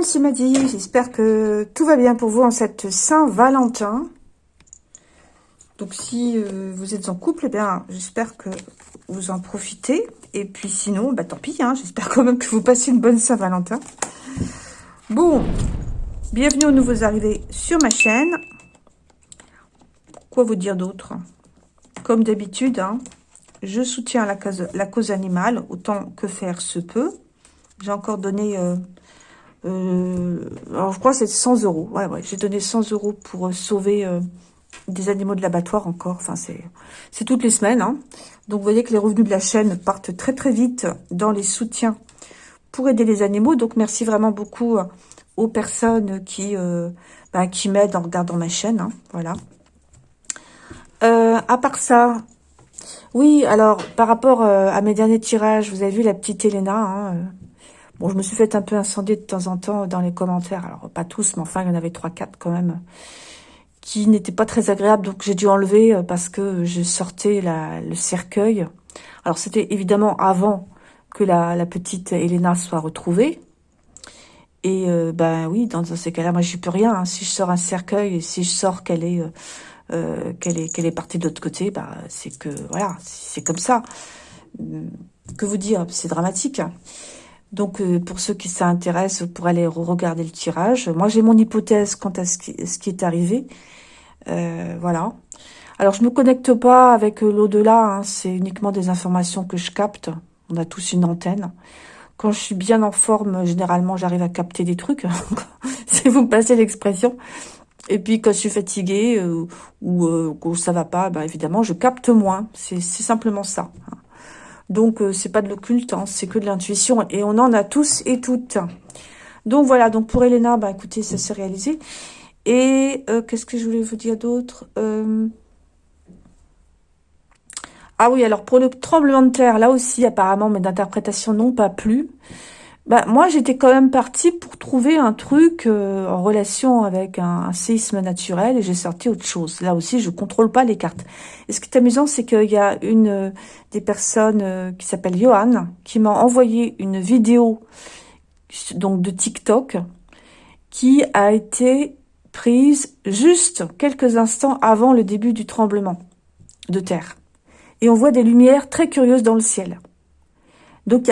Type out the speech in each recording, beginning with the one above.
Monde, c'est Maddy. J'espère que tout va bien pour vous en cette Saint-Valentin. Donc si euh, vous êtes en couple, eh bien j'espère que vous en profitez. Et puis sinon, bah tant pis, hein, j'espère quand même que vous passez une bonne Saint-Valentin. Bon, bienvenue aux nouveaux arrivés sur ma chaîne. Quoi vous dire d'autre? Comme d'habitude, hein, je soutiens la cause, la cause animale autant que faire se peut. J'ai encore donné... Euh, euh, alors, je crois que c'est 100 euros. Ouais, ouais, j'ai donné 100 euros pour euh, sauver euh, des animaux de l'abattoir encore. Enfin, c'est toutes les semaines. Hein. Donc, vous voyez que les revenus de la chaîne partent très, très vite dans les soutiens pour aider les animaux. Donc, merci vraiment beaucoup aux personnes qui, bah, qui m'aident en regardant ma chaîne. Hein. Voilà. à part ça, oui, alors, par rapport à mes derniers tirages, vous avez vu la petite Elena, hein, Bon, je me suis fait un peu incendier de temps en temps dans les commentaires. Alors, pas tous, mais enfin, il y en avait 3-4 quand même qui n'étaient pas très agréables. Donc, j'ai dû enlever euh, parce que je sortais la, le cercueil. Alors, c'était évidemment avant que la, la, petite Elena soit retrouvée. Et euh, ben oui, dans, ces cas-là, moi, j'y peux rien. Si je sors un cercueil, si je sors qu'elle est, euh, euh qu'elle est, qu'elle est partie de l'autre côté, bah, c'est que, voilà, c'est comme ça. Que vous dire? C'est dramatique. Donc, euh, pour ceux qui s'intéressent, pour aller regarder le tirage. Moi, j'ai mon hypothèse quant à ce qui, est arrivé. Euh, voilà. Alors, je me connecte pas avec euh, l'au-delà. Hein. C'est uniquement des informations que je capte. On a tous une antenne. Quand je suis bien en forme, généralement, j'arrive à capter des trucs. si vous me passez l'expression. Et puis, quand je suis fatiguée ou que ça va pas, bah, évidemment, je capte moins. C'est simplement ça. Hein. Donc, euh, c'est pas de l'occulte, c'est que de l'intuition. Et on en a tous et toutes. Donc, voilà. Donc, pour Elena, bah, écoutez, ça s'est réalisé. Et euh, qu'est-ce que je voulais vous dire d'autre euh, Ah oui, alors pour le tremblement de terre, là aussi, apparemment, mes interprétations n'ont pas plu. Bah, moi, j'étais quand même partie pour trouver un truc euh, en relation avec un, séisme naturel et j'ai sorti autre chose. Là aussi, je contrôle pas les cartes. Et ce qui est amusant, c'est qu'il y a une euh, des personnes euh, qui s'appelle Johan qui m'a envoyé une vidéo donc de TikTok qui a été prise juste quelques instants avant le début du tremblement de terre. Et on voit des lumières très curieuses dans le ciel. Donc,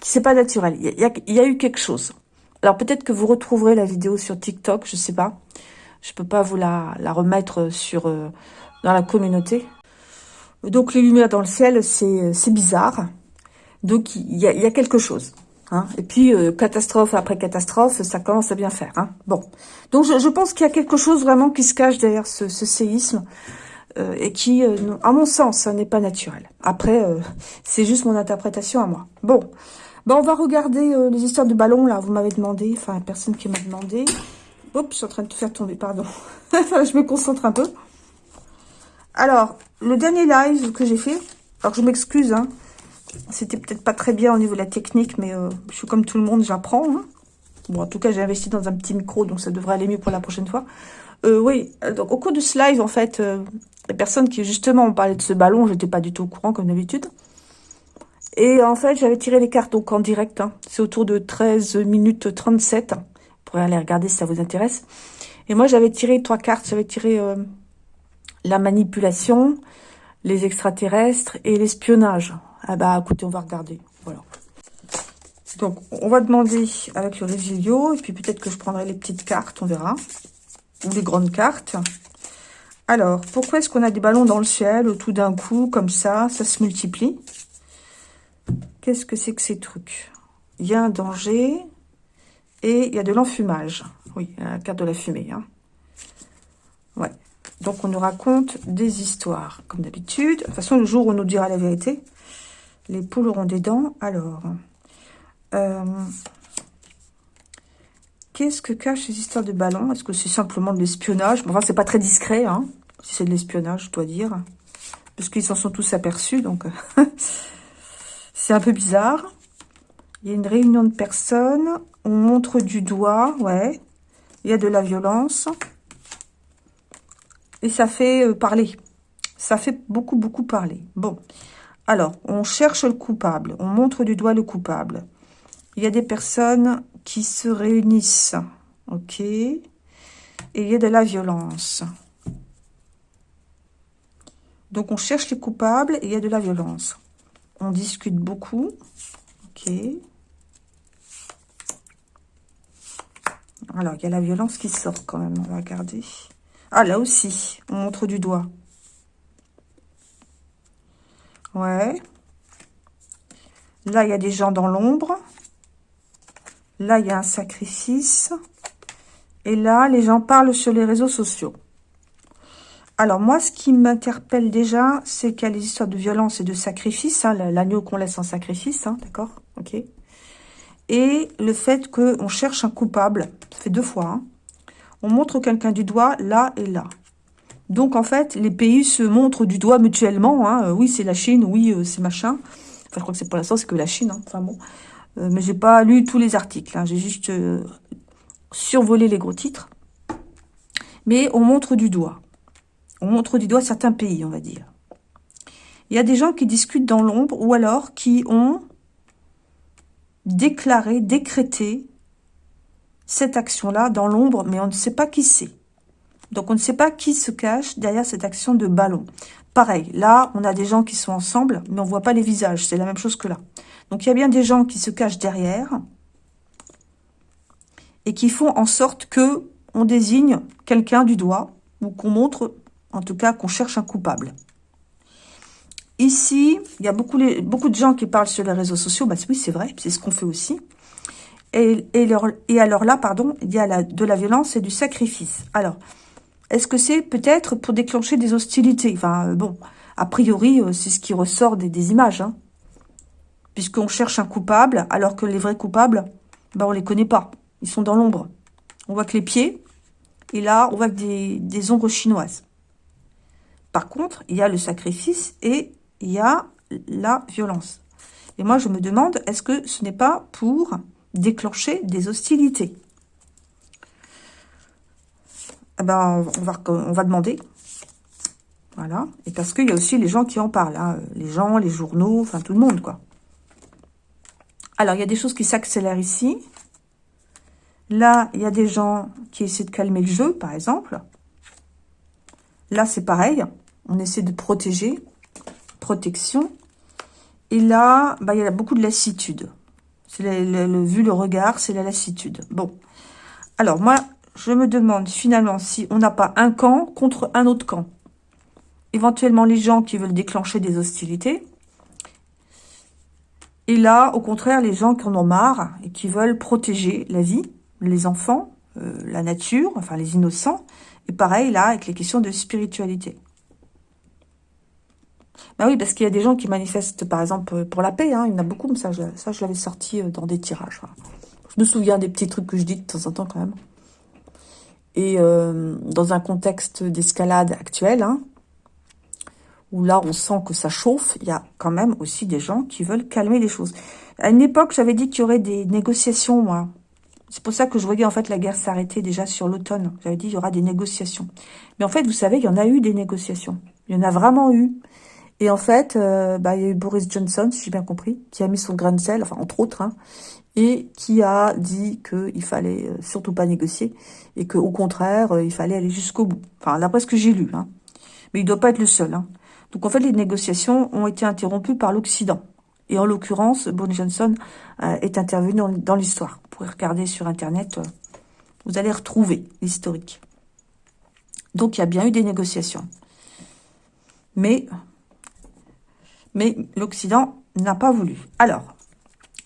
c'est pas naturel. Il y, a, eu quelque chose. Alors, peut-être que vous retrouverez la vidéo sur TikTok, je sais pas. Je peux pas vous la, remettre sur euh, dans la communauté. Donc, les lumières dans le ciel, c'est bizarre. Donc, il y a, quelque chose. Hein. Et puis, euh, catastrophe après catastrophe, ça commence à bien faire. Hein. Bon, donc je, pense qu'il y a quelque chose vraiment qui se cache derrière ce séisme. Euh, et qui, euh, à mon sens, n'est pas naturel. Après, euh, c'est juste mon interprétation à moi. Bon, ben, on va regarder les histoires de ballons, là, vous m'avez demandé, enfin, personne qui m'a demandé. Oups, je suis en train de te faire tomber, pardon. je me concentre un peu. Alors, le dernier live que j'ai fait, alors je m'excuse, hein, c'était peut-être pas très bien au niveau de la technique, mais je suis comme tout le monde, j'apprends. Hein. Bon, en tout cas, j'ai investi dans un petit micro, donc ça devrait aller mieux pour la prochaine fois. Oui, donc au cours de ce live, en fait, les personnes qui justement ont parlé de ce ballon, j'étais pas du tout au courant comme d'habitude. Et en fait, j'avais tiré les cartes donc en direct. Hein. C'est autour de 13 minutes 37. Vous pourrez aller regarder si ça vous intéresse. Et moi, j'avais tiré trois cartes. J'avais tiré euh, la manipulation, les extraterrestres et l'espionnage. Ah bah, écoutez, on va regarder. Voilà. Donc, on va demander avec le résilio. Et puis, peut-être que je prendrai les petites cartes, on verra. Ou les grandes cartes. Alors, pourquoi est-ce qu'on a des ballons dans le ciel tout d'un coup, comme ça, ça se multiplie? Qu'est-ce que c'est que ces trucs? Il y a un danger et il y a de l'enfumage. Oui, la carte de la fumée. Hein. Ouais. Donc, on nous raconte des histoires, comme d'habitude. De toute façon, le jour où on nous dira la vérité, les poules auront des dents. Alors, euh, Qu'est-ce que cachent ces histoires de ballons? Est-ce que c'est simplement de l'espionnage? Enfin, c'est pas très discret, hein, si c'est de l'espionnage, je dois dire. Parce qu'ils s'en sont tous aperçus, donc c'est un peu bizarre. Il y a une réunion de personnes. On montre du doigt, ouais. Il y a de la violence. Et ça fait euh, parler. Ça fait beaucoup, beaucoup parler. Bon. Alors, on cherche le coupable. On montre du doigt le coupable. Il y a des personnes qui se réunissent. Ok? Et il y a de la violence. Donc, on cherche les coupables et il y a de la violence. On discute beaucoup. Ok? Alors, il y a la violence qui sort quand même. On va regarder. Ah, là aussi, on montre du doigt. Ouais. Là, il y a des gens dans l'ombre. Là, il y a un sacrifice. Et là, les gens parlent sur les réseaux sociaux. Alors, moi, ce qui m'interpelle déjà, c'est qu'il y a les histoires de violence et de sacrifice. Hein, L'agneau qu'on laisse en sacrifice, hein, d'accord Ok. Et le fait qu'on cherche un coupable. Ça fait deux fois. Hein. On montre quelqu'un du doigt là et là. Donc, en fait, les pays se montrent du doigt mutuellement. Euh, oui, c'est la Chine, oui, euh, c'est machin. Enfin, je crois que c'est pour l'instant, c'est que la Chine. Enfin, bon. Euh, mais j'ai pas lu tous les articles. Hein. J'ai juste survolé les gros titres. Mais on montre du doigt. On montre du doigt certains pays, on va dire. Il y a des gens qui discutent dans l'ombre ou alors qui ont déclaré, décrété cette action-là dans l'ombre, mais on ne sait pas qui c'est. Donc, on ne sait pas qui se cache derrière cette action de ballon. Pareil, là, on a des gens qui sont ensemble, mais on voit pas les visages. C'est la même chose que là. Donc, il y a bien des gens qui se cachent derrière et qui font en sorte que on désigne quelqu'un du doigt ou qu'on montre, en tout cas, qu'on cherche un coupable. Ici, il y a beaucoup, de gens qui parlent sur les réseaux sociaux. Bah, oui, c'est vrai, c'est ce qu'on fait aussi. Et, alors là, pardon, il y a de la violence et du sacrifice. Alors, est-ce que c'est peut-être pour déclencher des hostilités? Enfin, euh, bon, a priori, euh, c'est ce qui ressort des, images. Hein. Puisqu'on cherche un coupable, alors que les vrais coupables, ben, on les connaît pas. Ils sont dans l'ombre. On voit que les pieds, et là, on voit que des, ombres chinoises. Par contre, il y a le sacrifice et il y a la violence. Et moi, je me demande, est-ce que ce n'est pas pour déclencher des hostilités? Ben, on va, on va demander. Voilà. Et parce qu'il y a aussi les gens qui en parlent. Hein. Les gens, les journaux, enfin tout le monde, quoi. Alors, il y a des choses qui s'accélèrent ici. Là, il y a des gens qui essaient de calmer le jeu, par exemple. Là, c'est pareil. On essaie de protéger. Protection. Et là, bah, il y a beaucoup de lassitude. C'est le, vu le regard, c'est la lassitude. Bon. Alors, moi, je me demande finalement si on n'a pas un camp contre un autre camp. Éventuellement les gens qui veulent déclencher des hostilités. Et là, au contraire, les gens qui en ont marre et qui veulent protéger la vie, les enfants, euh, la nature, enfin les innocents. Et pareil, là, avec les questions de spiritualité. Ben oui, parce qu'il y a des gens qui manifestent, par exemple, pour la paix. Hein, il y en a beaucoup, ça, ça je l'avais sorti euh, dans des tirages. Je me souviens des petits trucs que je dis de temps en temps, quand même. Et euh, dans un contexte d'escalade actuelle, hein, où là on sent que ça chauffe, il y a quand même aussi des gens qui veulent calmer les choses. À une époque, j'avais dit qu'il y aurait des négociations, moi. C'est pour ça que je voyais en fait la guerre s'arrêter déjà sur l'automne. J'avais dit il y aura des négociations. Mais en fait, vous savez, il y en a eu des négociations. Il y en a vraiment eu. Et en fait, euh, bah, il y a eu Boris Johnson, si j'ai bien compris, qui a mis son grain de sel, enfin entre autres, hein, et qui a dit qu'il fallait euh, surtout pas négocier et qu'au contraire, euh, il fallait aller jusqu'au bout. Enfin, d'après ce que j'ai lu. Hein. Mais il doit pas être le seul. Hein. Donc en fait, les négociations ont été interrompues par l'Occident. Et en l'occurrence, Boris Johnson euh, est intervenu dans, l'histoire. Vous pouvez regarder sur Internet, vous allez retrouver l'historique. Donc il y a bien eu des négociations. Mais, mais l'Occident n'a pas voulu. Alors,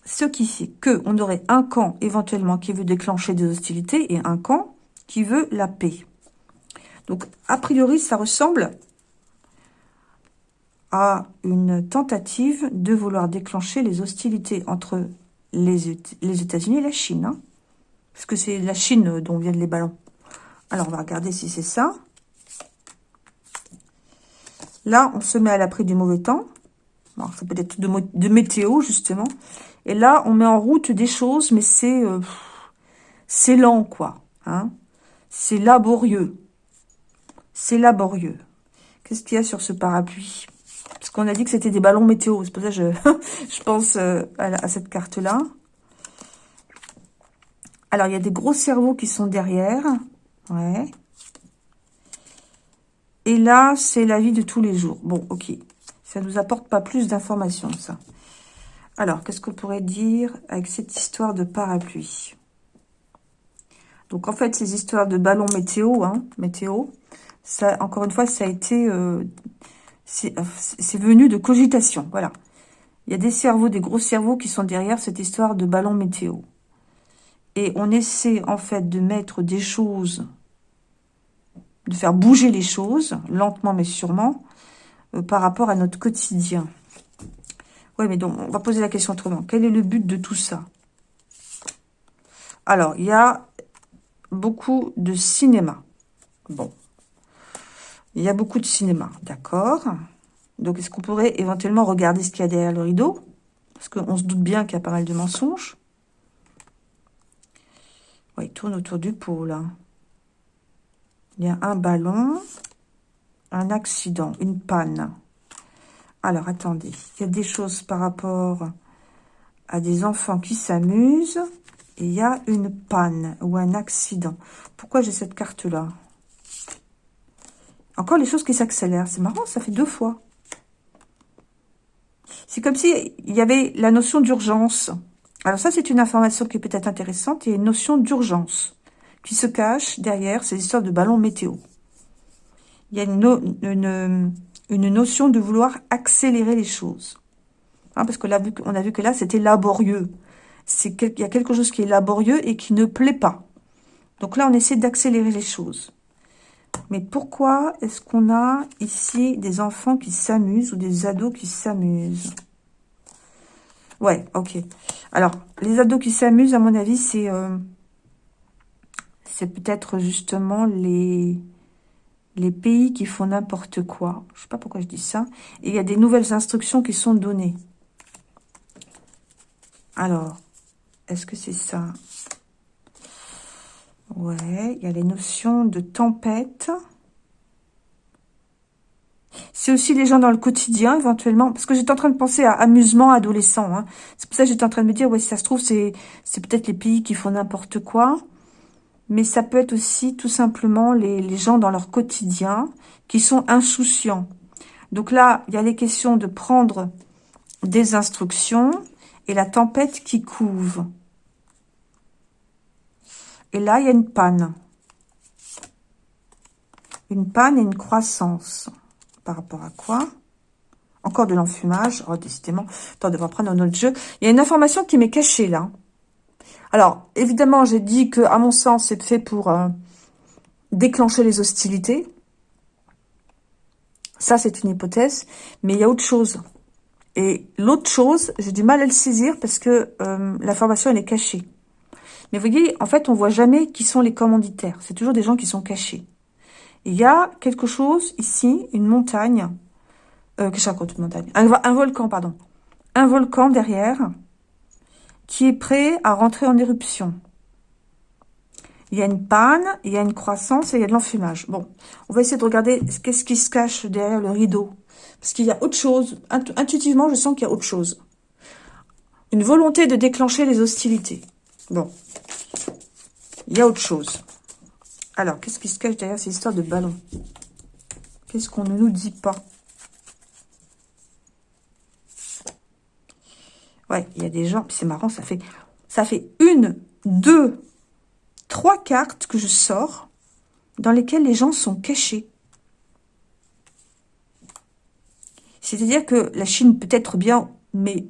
ce qui fait qu'on aurait un camp éventuellement qui veut déclencher des hostilités et un camp qui veut la paix. Donc, a priori, ça ressemble à une tentative de vouloir déclencher les hostilités entre les, États-Unis et la Chine. Hein. parce que c'est la Chine dont viennent les ballons. Alors, on va regarder si c'est ça. Là, on se met à l'abri du mauvais temps. ça peut être de, météo, justement. Et là, on met en route des choses, mais c'est euh, lent, quoi. Hein c'est laborieux. C'est laborieux. Qu'est-ce qu'il y a sur ce parapluie? Parce qu'on a dit que c'était des ballons météo. C'est pour ça que je, pense euh, à, cette carte-là. Alors, il y a des gros cerveaux qui sont derrière. Ouais. Et là, c'est la vie de tous les jours. Bon, ok. Ça nous apporte pas plus d'informations, ça. Alors, qu'est-ce qu'on pourrait dire avec cette histoire de parapluie? Donc, en fait, ces histoires de ballons météo, hein, météo, ça, encore une fois, ça a été... Euh, euh, c'est venu de cogitation, voilà. Il y a des cerveaux, des gros cerveaux qui sont derrière cette histoire de ballon météo. Et on essaie, en fait, de mettre des choses, de faire bouger les choses, lentement mais sûrement, euh, par rapport à notre quotidien. Oui, mais donc, on va poser la question autrement. Quel est le but de tout ça? Alors, il y a beaucoup de cinéma. Bon. Il y a beaucoup de cinéma, d'accord Donc, est-ce qu'on pourrait éventuellement regarder ce qu'il y a derrière le rideau? Parce qu'on se doute bien qu'il y a pas mal de mensonges. Oui, il tourne autour du pôle. Hein. Il y a un ballon, un accident, une panne. Alors, attendez. Il y a des choses par rapport à des enfants qui s'amusent. Il y a une panne ou un accident. Pourquoi j'ai cette carte-là? Encore les choses qui s'accélèrent. C'est marrant, ça fait deux fois. C'est comme s'il y avait la notion d'urgence. Alors ça, c'est une information qui est peut-être intéressante. Il y a une notion d'urgence qui se cache derrière ces histoires de ballons météo. Il y a une, notion de vouloir accélérer les choses. Hein, parce qu'on a, vu, a vu que là, c'était laborieux. Il y a quelque chose qui est laborieux et qui ne plaît pas. Donc là, on essaie d'accélérer les choses. Mais pourquoi est-ce qu'on a ici des enfants qui s'amusent ou des ados qui s'amusent? Ouais, ok. Alors, les ados qui s'amusent, à mon avis, c'est euh, c'est peut-être justement les, pays qui font n'importe quoi. Je sais pas pourquoi je dis ça. Il y a des nouvelles instructions qui sont données. Alors, est-ce que c'est ça? Ouais, il y a les notions de tempête. C'est aussi les gens dans le quotidien, éventuellement. Parce que j'étais en train de penser à amusement adolescent. Hein. C'est pour ça que j'étais en train de me dire, ouais, si ça se trouve, c'est peut-être les pays qui font n'importe quoi. Mais ça peut être aussi tout simplement les, les gens dans leur quotidien qui sont insouciants. Donc là, il y a les questions de prendre des instructions et la tempête qui couve. Et là, il y a une panne. Une panne et une croissance. Par rapport à quoi? Encore de l'enfumage. Oh, décidément. Attends, on prendre un autre jeu. Il y a une information qui m'est cachée, là. Alors, évidemment, j'ai dit que, à mon sens, c'est fait pour euh, déclencher les hostilités. Ça, c'est une hypothèse. Mais il y a autre chose. Et l'autre chose, j'ai du mal à le saisir parce que euh, l'information, elle est cachée. Mais vous voyez, en fait, on voit jamais qui sont les commanditaires. C'est toujours des gens qui sont cachés. Il y a quelque chose ici, une montagne. Euh, que montagne un, un volcan, pardon. Un volcan derrière qui est prêt à rentrer en éruption. Il y a une panne, il y a une croissance et il y a de l'enfumage. Bon, on va essayer de regarder qu'est-ce qui se cache derrière le rideau. Parce qu'il y a autre chose. Intuitivement, je sens qu'il y a autre chose. Une volonté de déclencher les hostilités. Bon, il y a autre chose. Alors, qu'est-ce qui se cache derrière ces histoires de ballons Qu'est-ce qu'on ne nous dit pas? Ouais, il y a des gens, c'est marrant, ça fait, ça fait une, deux, trois cartes que je sors dans lesquelles les gens sont cachés. C'est-à-dire que la Chine peut être bien, mais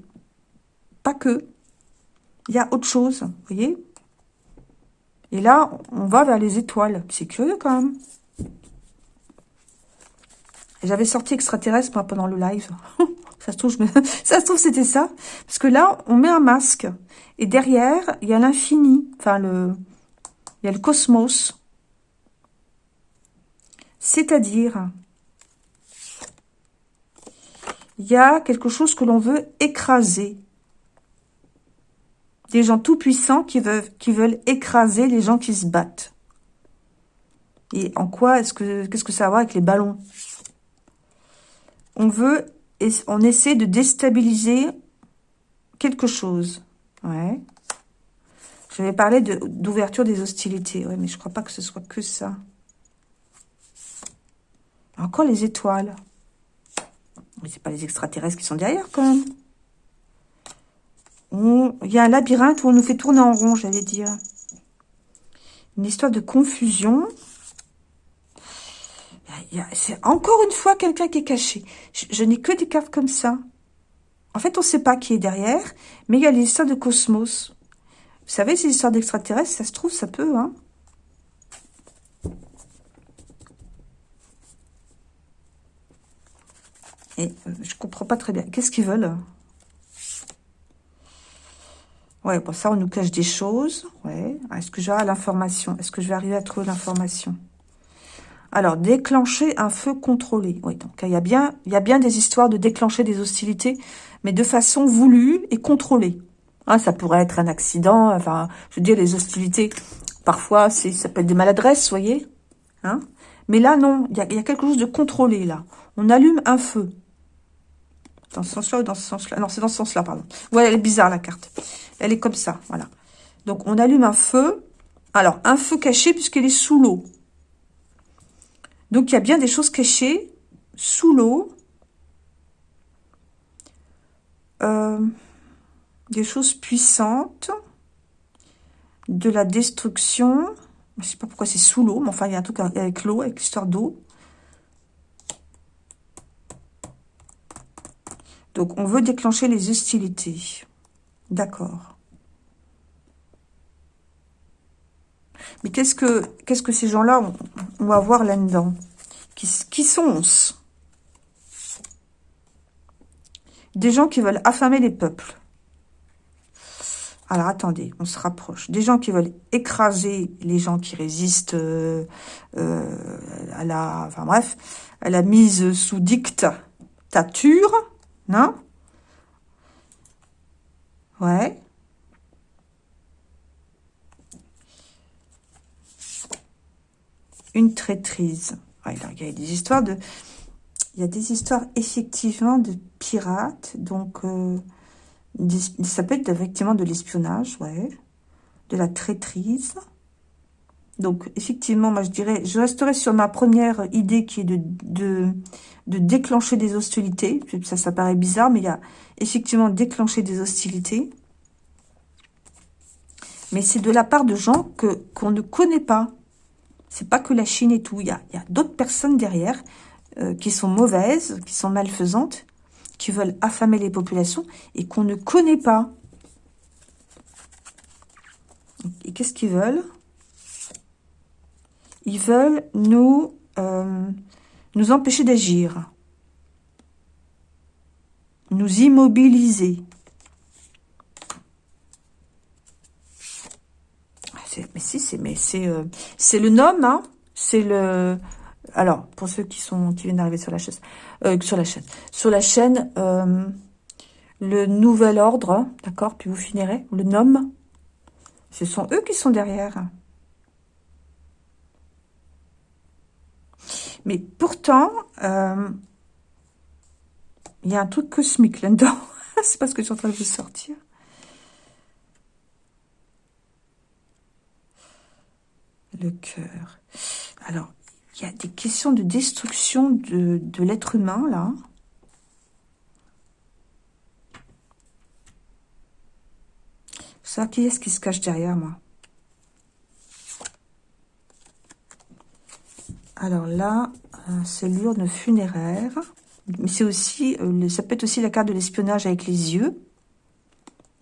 pas que. Il y a autre chose, vous voyez? Et là, on va vers les étoiles. C'est curieux quand même. J'avais sorti extraterrestre pendant le live. ça se trouve, trouve c'était ça. Parce que là, on met un masque. Et derrière, il y a l'infini. Enfin, le... il y a le cosmos. C'est-à-dire, il y a quelque chose que l'on veut écraser des gens tout puissants qui veulent, écraser les gens qui se battent. Et en quoi est-ce que qu'est-ce que ça a à voir avec les ballons? On veut, on essaie de déstabiliser quelque chose. Ouais. Je vais parler d'ouverture des hostilités. Oui, mais je crois pas que ce soit que ça. Encore les étoiles. Mais c'est pas les extraterrestres qui sont derrière, quand même. Il y a un labyrinthe où on nous fait tourner en rond, j'allais dire. Une histoire de confusion. C'est encore une fois quelqu'un qui est caché. Je, n'ai que des cartes comme ça. En fait, on ne sait pas qui est derrière, mais il y a l'histoire de cosmos. Vous savez, ces histoires d'extraterrestres, ça se trouve, ça peut, hein. Et euh, je comprends pas très bien. Qu'est-ce qu'ils veulent Ouais, bon, ça, on nous cache des choses. Ouais. Est-ce que j'ai l'information? Est-ce que je vais arriver à trouver l'information? Alors, déclencher un feu contrôlé. Oui, donc il y, a bien, il y a bien des histoires de déclencher des hostilités, mais de façon voulue et contrôlée. Hein, ça pourrait être un accident. Enfin, je veux dire, les hostilités, parfois, ça peut être des maladresses, vous voyez hein Mais là, non, il y, a, quelque chose de contrôlé, là. On allume un feu. Dans ce sens-là ou dans ce sens-là? Non, c'est dans ce sens-là, pardon. Ouais, elle est bizarre, la carte. Elle est comme ça, voilà. Donc, on allume un feu. Alors, un feu caché puisqu'elle est sous l'eau. Donc, il y a bien des choses cachées sous l'eau. Euh des choses puissantes, de la destruction. Je ne sais pas pourquoi c'est sous l'eau, mais enfin, il y a un truc avec l'eau, avec l'histoire d'eau. Donc, on veut déclencher les hostilités. D'accord. Mais qu'est-ce que qu'est-ce que ces gens-là on, va voir là-dedans? Qui, qui sont-ce Des gens qui veulent affamer les peuples. Alors, attendez, on se rapproche. Des gens qui veulent écraser les gens qui résistent euh, euh, à la... Enfin, bref, à la mise sous dictature, non? Ouais. Une traîtrise. il y a des histoires de... Il y a des histoires, effectivement, de pirates, donc... Euh, ça peut être effectivement de l'espionnage, ouais. De la traîtrise. Donc, effectivement, moi, je dirais, je resterai sur ma première idée qui est de, de, déclencher des hostilités. Ça, ça paraît bizarre, mais il y a effectivement déclencher des hostilités. Mais c'est de la part de gens que qu'on ne connaît pas. C'est pas que la Chine et tout. Il y a, a d'autres personnes derrière euh, qui sont mauvaises, qui sont malfaisantes, qui veulent affamer les populations et qu'on ne connaît pas. Et qu'est-ce qu'ils veulent? Ils veulent nous, euh, nous empêcher d'agir. Nous immobiliser. Mais si, c'est mais c'est euh, c'est le nom, hein C'est le alors, pour ceux qui sont qui viennent d'arriver sur la chaîne, euh, sur la chaîne, sur la chaîne, le nouvel ordre, d'accord, puis vous finirez, le nom, ce sont eux qui sont derrière. Mais pourtant, euh, il y a un truc cosmique là-dedans. C'est pas ce que je suis en train de vous sortir. Le cœur. Alors, il y a des questions de destruction de, l'être humain, là. Ça, qui est-ce qui se cache derrière moi? Alors là, euh, c'est l'urne funéraire. Mais c'est aussi, euh, ça peut être aussi la carte de l'espionnage avec les yeux.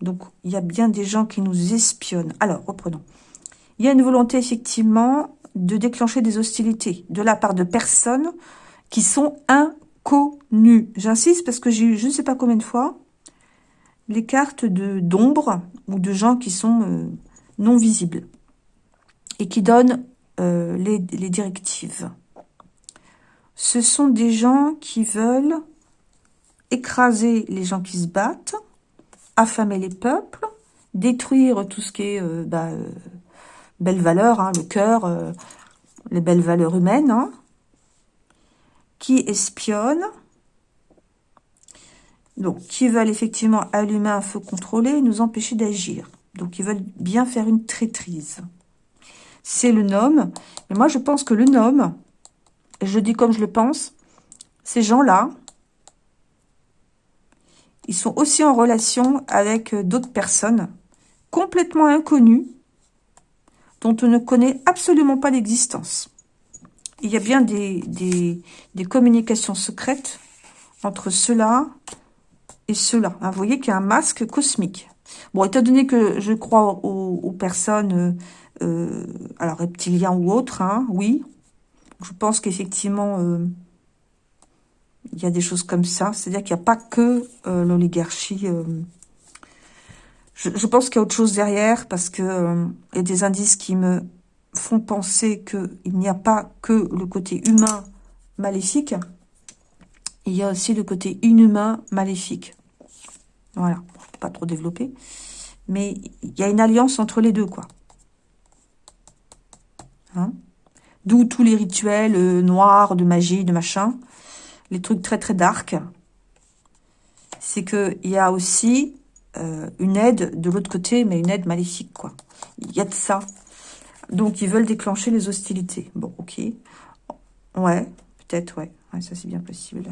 Donc, il y a bien des gens qui nous espionnent. Alors, reprenons. Il y a une volonté, effectivement, de déclencher des hostilités de la part de personnes qui sont inconnues. J'insiste parce que j'ai eu je ne sais pas combien de fois les cartes d'ombre ou de gens qui sont euh, non visibles et qui donnent euh, les, les directives. Ce sont des gens qui veulent écraser les gens qui se battent, affamer les peuples, détruire tout ce qui est euh, bah, belles valeurs, hein, le cœur, euh, les belles valeurs humaines, hein, qui espionnent, donc qui veulent effectivement allumer un feu contrôlé et nous empêcher d'agir. Donc, ils veulent bien faire une traîtrise. C'est le nom. Mais moi, je pense que le nom, et je dis comme je le pense, ces gens-là, ils sont aussi en relation avec d'autres personnes complètement inconnues, dont on ne connaît absolument pas l'existence. Il y a bien des, des, communications secrètes entre ceux-là et ceux-là. Vous voyez qu'il y a un masque cosmique. Bon, étant donné que je crois aux, personnes, euh, euh, alors reptiliens ou autres, hein, oui, je pense qu'effectivement, euh, il y a des choses comme ça. C'est-à-dire qu'il n'y a pas que l'oligarchie. Je, pense qu'il y a autre chose derrière parce que il y a des indices qui me font penser qu'il n'y a pas que le côté humain maléfique, il y a aussi le côté inhumain maléfique. Voilà, je ne peux pas trop développer. Mais il y a une alliance entre les deux, quoi. Hein? D'où tous les rituels euh, noirs, de magie, de machin. Les trucs très très dark. C'est qu'il y a aussi euh, une aide de l'autre côté, mais une aide maléfique, quoi. Il y a de ça. Donc, ils veulent déclencher les hostilités. Bon, ok. Ouais, peut-être, ouais. Ça, c'est bien possible.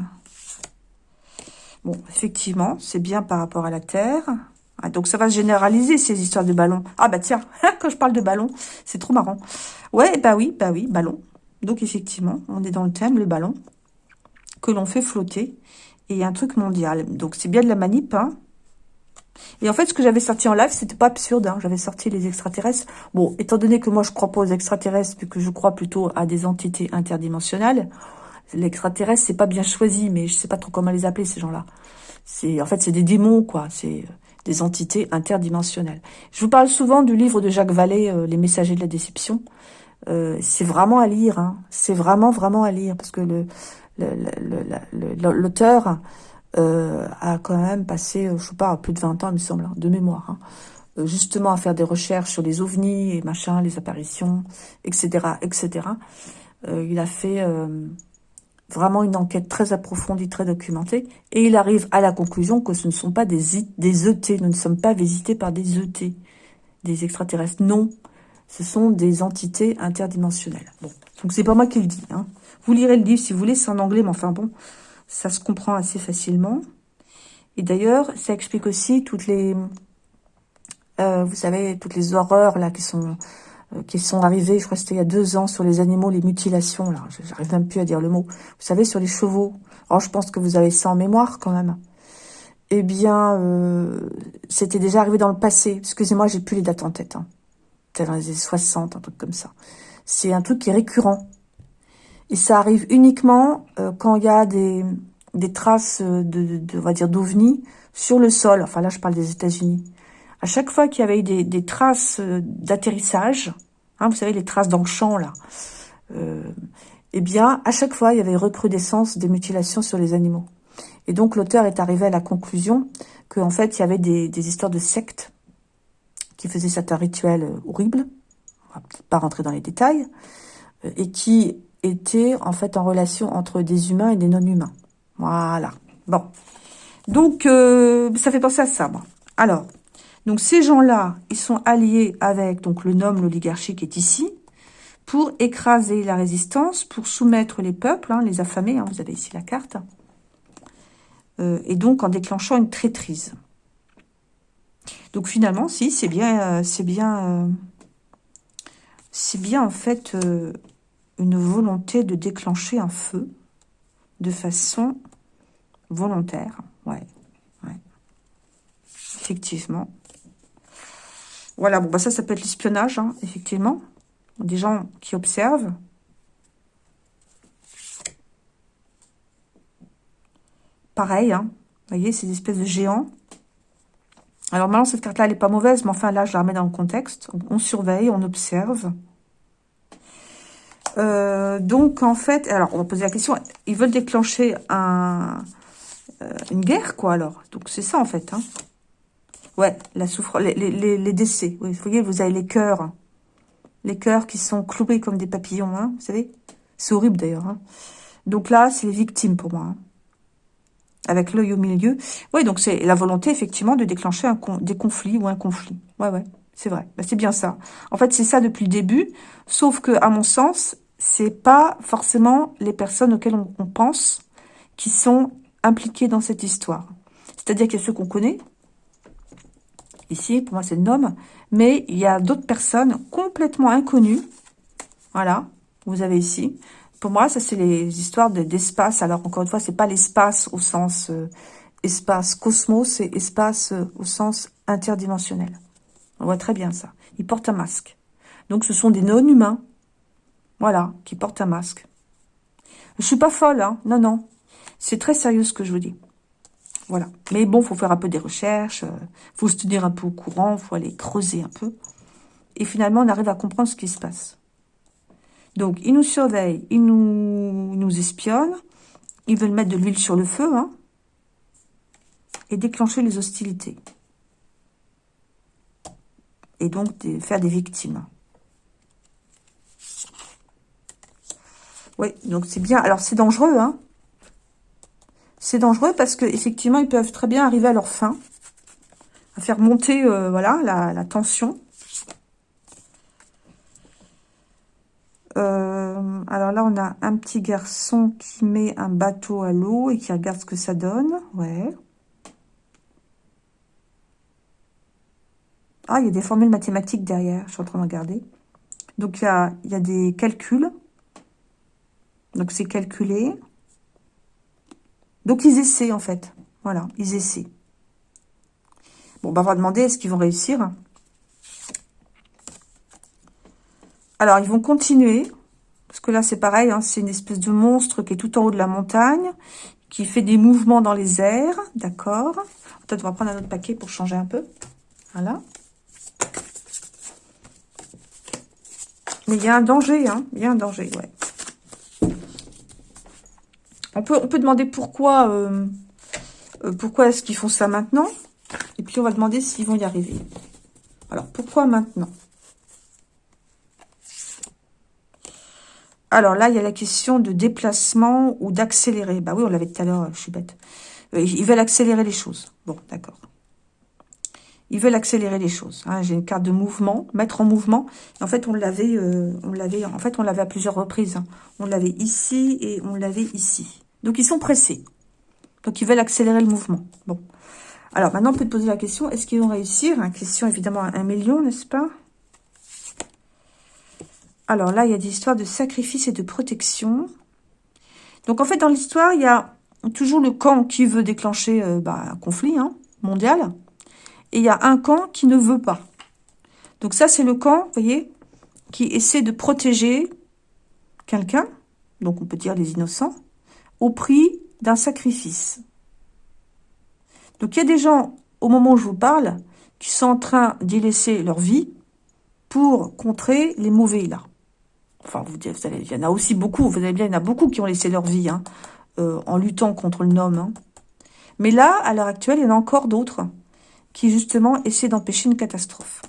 Bon, effectivement, c'est bien par rapport à la Terre. Donc, ça va se généraliser, ces histoires de ballons. Ah, bah tiens, quand je parle de ballon, c'est trop marrant. Ouais, bah oui, bah oui, ballon. Donc, effectivement, on est dans le thème, le ballon, que l'on fait flotter. Et un truc mondial. Donc, c'est bien de la manip, hein. Et en fait, ce que j'avais sorti en live, c'était pas absurde. Hein. J'avais sorti les extraterrestres. Bon, étant donné que moi, je crois pas aux extraterrestres, puis que je crois plutôt à des entités interdimensionnelles, l'extraterrestre, c'est pas bien choisi, mais je sais pas trop comment les appeler, ces gens-là. C'est En fait, c'est des démons, quoi. C'est euh, des entités interdimensionnelles. Je vous parle souvent du livre de Jacques Vallée, euh, Les Messagers de la Déception. Euh, c'est vraiment à lire. Hein. C'est vraiment, vraiment à lire, parce que le l'auteur euh, a quand même passé, euh, je sais pas, plus de 20 ans, il me semble, hein, de mémoire, hein, euh, justement à faire des recherches sur les ovnis et machin, les apparitions, etc., etc. il a fait vraiment une enquête très approfondie, très documentée, et il arrive à la conclusion que ce ne sont pas des, des ET, nous ne sommes pas visités par des ET, des extraterrestres, non, ce sont des entités interdimensionnelles. Bon, donc c'est pas moi qui le dis, hein. Vous lirez le livre si vous voulez, c'est en anglais, mais enfin bon, ça se comprend assez facilement. Et d'ailleurs, ça explique aussi toutes les, euh, vous savez, toutes les horreurs là qui sont euh, qui sont arrivées. Je crois que c'était il y a deux ans sur les animaux, les mutilations. Là, j'arrive même plus à dire le mot. Vous savez, sur les chevaux. Alors, je pense que vous avez ça en mémoire quand même. Eh bien, euh, c'était déjà arrivé dans le passé. Excusez-moi, j'ai plus les dates en tête. Hein. Dans les années 60, un truc comme ça. C'est un truc qui est récurrent. Et ça arrive uniquement euh, quand il y a des, des traces de, de, on va dire, d'ovnis sur le sol. Enfin, là, je parle des États-Unis. À chaque fois qu'il y avait des, des traces euh, d'atterrissage, hein, vous savez, les traces dans le champ, là, euh, eh bien, à chaque fois, il y avait recrudescence des mutilations sur les animaux. Et donc, l'auteur est arrivé à la conclusion qu'en fait, il y avait des, des histoires de sectes qui faisaient certains rituels horribles, on va pas rentrer dans les détails, et qui était en fait en relation entre des humains et des non-humains. Voilà. Bon. Donc, euh, ça fait penser à ça. Alors, donc ces gens-là, ils sont alliés avec donc le nom, l'oligarchie qui est ici, pour écraser la résistance, pour soumettre les peuples, hein, les affamés, hein, vous avez ici la carte, euh, et donc en déclenchant une traîtrise. Donc finalement, si, c'est bien, euh, c'est bien, c'est bien en fait une volonté de déclencher un feu de façon volontaire. Ouais. Effectivement. Voilà, bon, bah ça, ça peut être l'espionnage, hein, effectivement. Des gens qui observent. Pareil, hein. Vous voyez, ces espèces de géants. Alors maintenant, cette carte-là, elle n'est pas mauvaise, mais enfin, là, je la remets dans le contexte. On surveille, on observe. Euh, donc, en fait, alors, on va poser la question, ils veulent déclencher un, euh, une guerre, quoi, alors? Donc, c'est ça, en fait. Hein. Ouais, la souffrance, les, décès. vous voyez, vous avez les cœurs. Les cœurs qui sont cloués comme des papillons, hein, vous savez? C'est horrible, d'ailleurs. Hein. Donc là, c'est les victimes, pour moi. Hein. avec l'œil au milieu. Oui, donc c'est la volonté, effectivement, de déclencher des conflits ou un conflit. Ouais, ouais, c'est vrai. Bah, c'est bien ça. En fait, c'est ça depuis le début, sauf que, à mon sens, c'est pas forcément les personnes auxquelles on, pense qui sont impliquées dans cette histoire. C'est-à-dire qu'il y a ceux qu'on connaît, ici, pour moi c'est le homme, mais il y a d'autres personnes complètement inconnues, voilà, vous avez ici. Pour moi, ça c'est les histoires d'espace, alors encore une fois, c'est pas l'espace au sens euh, espace cosmos, c'est espace euh, au sens interdimensionnel. On voit très bien ça. Ils portent un masque. Donc ce sont des non-humains, voilà, qui portent un masque. Je suis pas folle, hein, non, non. C'est très sérieux ce que je vous dis. Voilà. Mais bon, faut faire un peu des recherches, euh, faut se tenir un peu au courant, faut aller creuser un peu. Et finalement, on arrive à comprendre ce qui se passe. Donc, ils nous surveillent, ils nous, nous espionnent, ils veulent mettre de l'huile sur le feu, hein, et déclencher les hostilités. Et donc, faire des victimes. Oui, donc c'est bien. Alors, c'est dangereux, hein c'est dangereux parce que effectivement ils peuvent très bien arriver à leur fin, à faire monter euh, voilà la, tension. Euh, alors là, on a un petit garçon qui met un bateau à l'eau et qui regarde ce que ça donne. Ouais. Ah, il y a des formules mathématiques derrière. Je suis en train de regarder. Donc, il y a, il y a des calculs. Donc, c'est calculé. Donc, ils essaient, en fait. Voilà, ils essaient. Bon, on va demander, est-ce qu'ils vont réussir Alors, ils vont continuer. Parce que là, c'est pareil, hein, c'est une espèce de monstre qui est tout en haut de la montagne, qui fait des mouvements dans les airs, d'accord Peut-être on va prendre un autre paquet pour changer un peu. Voilà. Mais il y a un danger, hein, il y a un danger, ouais. On peut, demander pourquoi, euh, euh, pourquoi est-ce qu'ils font ça maintenant. Et puis, on va demander s'ils vont y arriver. Alors, pourquoi maintenant? Alors là, il y a la question de déplacement ou d'accélérer. Bah oui, on l'avait tout à l'heure, je suis bête. Euh, ils veulent accélérer les choses. Bon, d'accord. Ils veulent accélérer les choses. Hein. J'ai une carte de mouvement, mettre en mouvement. En fait, on l'avait, on l'avait. En fait, on l'avait à plusieurs reprises. Hein. On l'avait ici et on l'avait ici. Donc, ils sont pressés. Donc, ils veulent accélérer le mouvement. Bon. Alors, maintenant, on peut te poser la question, est-ce qu'ils vont réussir? Une question, évidemment, à un million, n'est-ce pas? Alors, là, il y a des histoires de sacrifice et de protection. Donc, en fait, dans l'histoire, il y a toujours le camp qui veut déclencher euh, bah, un conflit hein, mondial. Et il y a un camp qui ne veut pas. Donc, ça, c'est le camp, vous voyez, qui essaie de protéger quelqu'un. Donc, on peut dire les innocents au prix d'un sacrifice. Donc il y a des gens, au moment où je vous parle, qui sont en train d'y laisser leur vie pour contrer les mauvais là. Enfin, vous, vous allez, il y en a aussi beaucoup, vous allez bien, il y en a beaucoup qui ont laissé leur vie hein, euh, en luttant contre le nom. Hein. Mais là, à l'heure actuelle, il y en a encore d'autres qui justement essaient d'empêcher une catastrophe.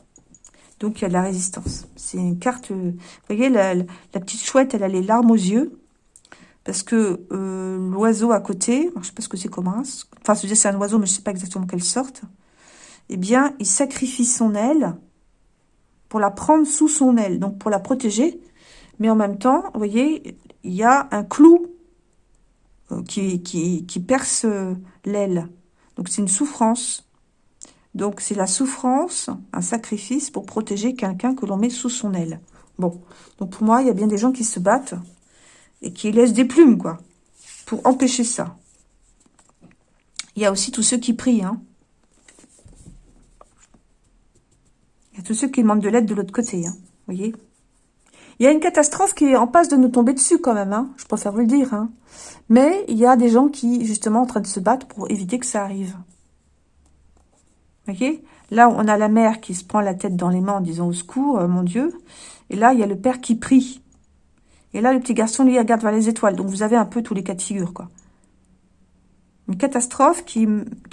Donc il y a de la résistance. C'est une carte, vous voyez, la, petite chouette, elle a les larmes aux yeux parce que euh, l'oiseau à côté, je sais pas ce que c'est comme un, enfin c'est un oiseau mais je sais pas exactement quelle sorte, eh bien il sacrifie son aile pour la prendre sous son aile, donc pour la protéger, mais en même temps, vous voyez, il y a un clou euh, qui, qui, qui perce euh, l'aile, donc c'est une souffrance. Donc c'est la souffrance, un sacrifice pour protéger quelqu'un que l'on met sous son aile. Bon, donc pour moi, il y a bien des gens qui se battent et qui laisse des plumes, quoi, pour empêcher ça. Il y a aussi tous ceux qui prient, hein. Il y a tous ceux qui demandent de l'aide de l'autre côté, hein, vous voyez Il y a une catastrophe qui est en passe de nous tomber dessus quand même, hein, je préfère vous le dire. Hein. Mais il y a des gens qui, justement, en train de se battre pour éviter que ça arrive. Là, on a la mère qui se prend la tête dans les mains en disant « Au secours, euh, mon Dieu !» Et là, il y a le père qui prie. Et là, le petit garçon, lui, regarde vers les étoiles. Donc, vous avez un peu tous les cas de figure, quoi. Une catastrophe qui,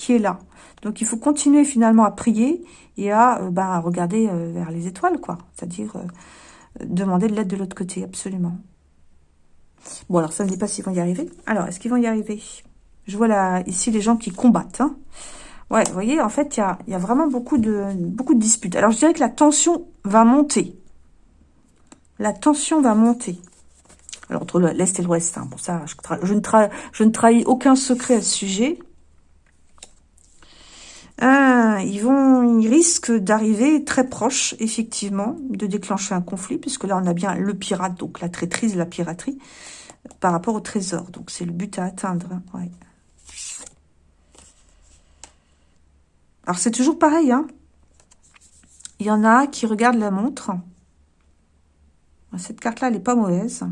est là. Donc, il faut continuer finalement à prier et à, euh, bah, regarder euh, vers les étoiles, quoi. C'est-à-dire demander de l'aide de l'autre côté, absolument. Bon, alors, ça ne dit pas s'ils vont y arriver. Alors, est-ce qu'ils vont y arriver? Je vois là, ici les gens qui combattent. Hein. Ouais, vous voyez, en fait, il y a, vraiment beaucoup de, beaucoup de disputes. Alors, je dirais que la tension va monter. La tension va monter. Alors, entre l'Est et l'Ouest, hein. bon, ça, je, ne trahis aucun secret à ce sujet. Ah, ils vont, ils risquent d'arriver très proche, effectivement, de déclencher un conflit, puisque là, on a bien le pirate, donc la traîtrise, la piraterie, par rapport au trésor. Donc, c'est le but à atteindre. Hein, ouais. Alors, c'est toujours pareil, hein. Il y en a qui regardent la montre. Cette carte-là, elle n'est pas mauvaise.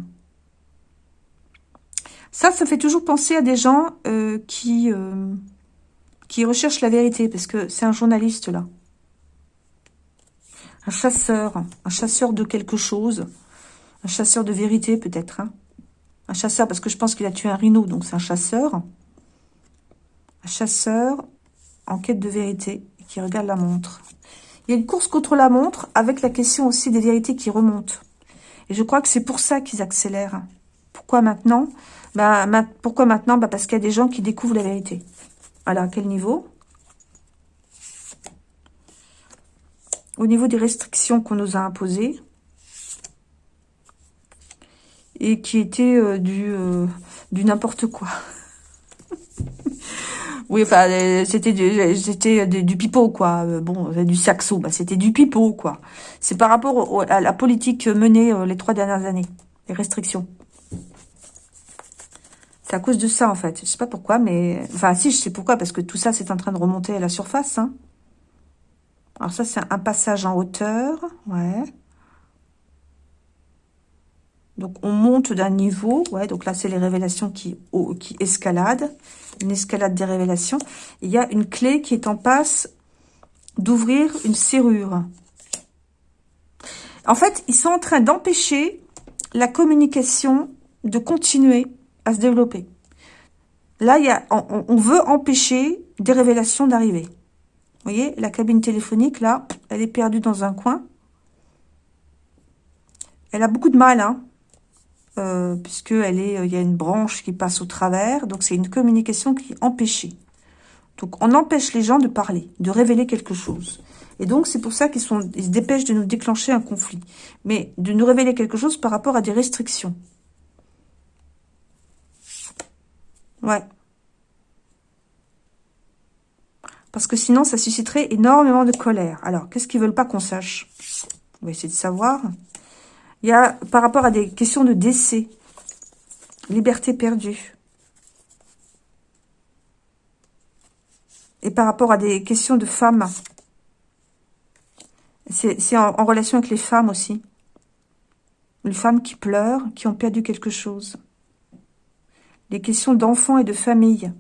Ça, ça fait toujours penser à des gens euh, qui, euh, qui recherchent la vérité, parce que c'est un journaliste, là. Un chasseur, un chasseur de quelque chose. Un chasseur de vérité, peut-être. Hein. Un chasseur, parce que je pense qu'il a tué un rhino, donc c'est un chasseur. Un chasseur en quête de vérité qui regarde la montre. Il y a une course contre la montre avec la question aussi des vérités qui remontent. Et je crois que c'est pour ça qu'ils accélèrent. Pourquoi maintenant? Bah, Pourquoi maintenant? Bah, Parce qu'il y a des gens qui découvrent la vérité. Alors, à quel niveau? Au niveau des restrictions qu'on nous a imposées. Et qui étaient euh, du, euh, du n'importe quoi. Oui, enfin, euh, c'était du, c'était du pipeau, quoi. Euh, bon, du saxo, bah, c'était du pipeau, quoi. C'est par rapport à la politique menée euh, les trois dernières années, les restrictions. C'est à cause de ça, en fait. Je sais pas pourquoi, mais... Enfin, si, je sais pourquoi, parce que tout ça, c'est en train de remonter à la surface, hein. Alors ça, c'est un passage en hauteur, ouais. Donc, on monte d'un niveau, ouais, donc là, c'est les révélations qui, escaladent une escalade des révélations. Il y a une clé qui est en passe d'ouvrir une serrure. En fait, ils sont en train d'empêcher la communication de continuer à se développer. Là, il y a, on, veut empêcher des révélations d'arriver. Vous voyez, la cabine téléphonique, là, elle est perdue dans un coin. Elle a beaucoup de mal, hein, euh, puisqu'il est, il y a une branche qui passe au travers. Donc, c'est une communication qui est empêchée. Donc, on empêche les gens de parler, de révéler quelque chose. Et donc, c'est pour ça qu'ils se dépêchent de nous déclencher un conflit. Mais de nous révéler quelque chose par rapport à des restrictions. Ouais. Parce que sinon, ça susciterait énormément de colère. Alors, qu'est-ce qu'ils veulent pas qu'on sache? On va essayer de savoir. Il y a, par rapport à des questions de décès, liberté perdue. Et par rapport à des questions de femmes. C'est en, relation avec les femmes aussi. Les femmes qui pleurent, qui ont perdu quelque chose. Les questions d'enfants et de famille.